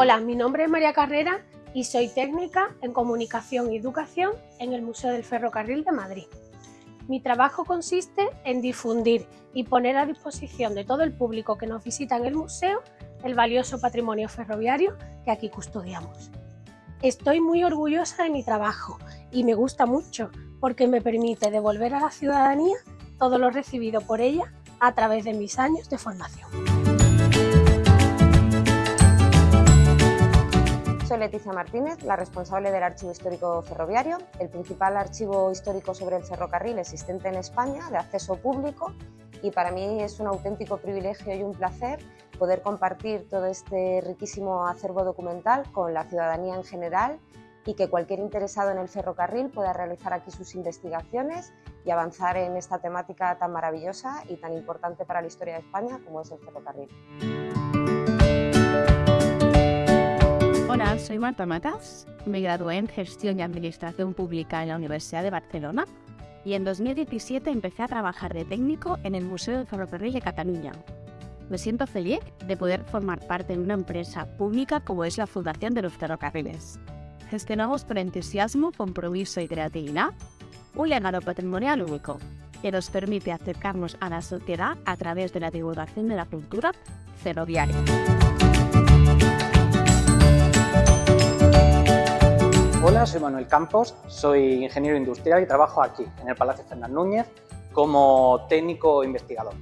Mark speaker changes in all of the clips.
Speaker 1: Hola, mi nombre es María Carrera y soy técnica en Comunicación y Educación en el Museo del Ferrocarril de Madrid. Mi trabajo consiste en difundir y poner a disposición de todo el público que nos visita en el museo el valioso patrimonio ferroviario que aquí custodiamos. Estoy muy orgullosa de mi trabajo y me gusta mucho porque me permite devolver a la ciudadanía todo lo recibido por ella a través de mis años de formación.
Speaker 2: Leticia Martínez, la responsable del Archivo Histórico Ferroviario, el principal archivo histórico sobre el ferrocarril existente en España, de acceso público, y para mí es un auténtico privilegio y un placer poder compartir todo este riquísimo acervo documental con la ciudadanía en general y que cualquier interesado en el ferrocarril pueda realizar aquí sus investigaciones y avanzar en esta temática tan maravillosa y tan importante para la historia de España como es el ferrocarril.
Speaker 3: Soy Marta Matas, me gradué en Gestión y Administración Pública en la Universidad de Barcelona y en 2017 empecé a trabajar de técnico en el Museo del Ferrocarril de Cataluña. Me siento feliz de poder formar parte de una empresa pública como es la Fundación de los Ferrocarriles. Gestionamos con entusiasmo, compromiso y creatividad un legado patrimonial único que nos permite acercarnos a la sociedad a través de la divulgación de la cultura ferroviaria.
Speaker 4: Hola, soy Manuel Campos, soy ingeniero industrial y trabajo aquí, en el Palacio Fernández Núñez, como técnico investigador.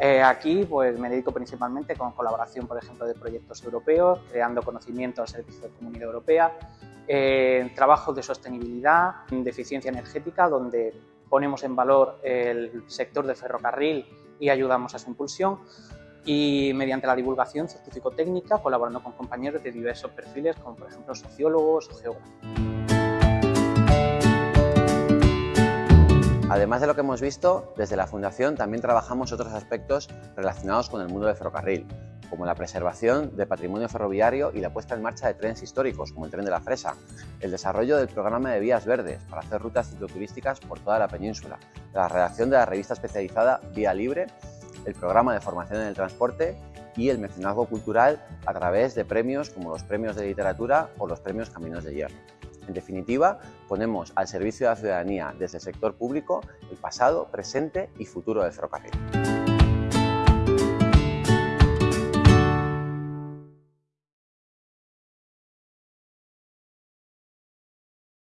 Speaker 4: Eh, aquí pues, me dedico principalmente con colaboración, por ejemplo, de proyectos europeos, creando conocimiento al servicio de comunidad europea, eh, trabajos de sostenibilidad, de eficiencia energética, donde ponemos en valor el sector del ferrocarril y ayudamos a su impulsión y mediante la divulgación científico-técnica colaborando con compañeros de diversos perfiles como por ejemplo sociólogos o geógrafos.
Speaker 5: Además de lo que hemos visto, desde la Fundación también trabajamos otros aspectos relacionados con el mundo del ferrocarril, como la preservación de patrimonio ferroviario y la puesta en marcha de trenes históricos, como el tren de la Fresa, el desarrollo del programa de vías verdes para hacer rutas cicloturísticas por toda la península, la redacción de la revista especializada Vía Libre el programa de formación en el transporte y el mecenazgo cultural a través de premios como los premios de literatura o los premios Caminos de Hierro. En definitiva, ponemos al servicio de la ciudadanía desde el sector público el pasado, presente y futuro del ferrocarril.